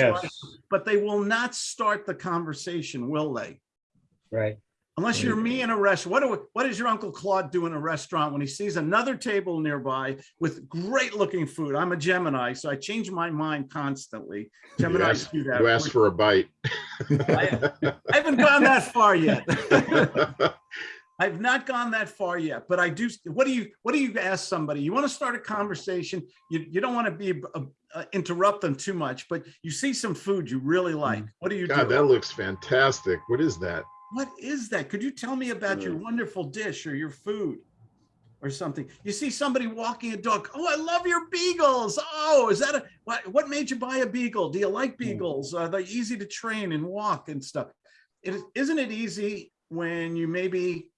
Yes. But they will not start the conversation, will they? Right. Unless you're me in a restaurant, what do, what does your Uncle Claude do in a restaurant when he sees another table nearby with great looking food? I'm a Gemini, so I change my mind constantly. You Geminis ask, do that. you ask for a bite. I I haven't gone that far yet. I've not gone that far yet, but I do. What do you, what do you ask somebody? You want to start a conversation. You, you don't want to be, uh, uh, interrupt them too much, but you see some food you really like. What do you God, that looks fantastic. What is that? What is that? Could you tell me about your wonderful dish or your food? Or something. You see somebody walking a dog. Oh, I love your beagles. Oh, is that a, what, what made you buy a beagle? Do you like beagles? Are they easy to train and walk and stuff? It, is- isn't it easy when you maybe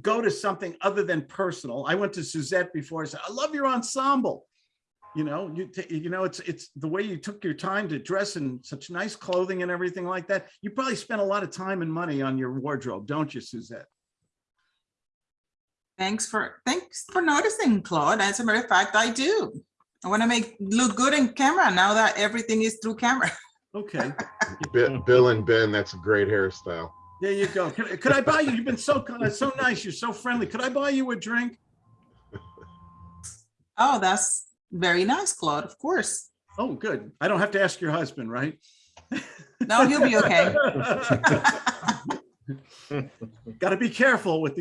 go to something other than personal? I went to Suzette before. I said, I love your ensemble. You know, you, ta- you know, it's, it's the way you took your time to dress in such nice clothing and everything like that. You probably spent a lot of time and money on your wardrobe, don't you, Suzette? Thanks for, thanks for noticing, Claude. As a matter of fact, I do. I want to make, look good in camera now that everything is through camera. Okay, Bill and Ben, that's a great hairstyle. There you go. Could, could I buy you? You've been so, kind- uh, so nice. You're so friendly. Could I buy you a drink? Oh, that's very nice, Claude, of course. Oh, good. I don't have to ask your husband, right? No, he'll be okay. Got to be careful with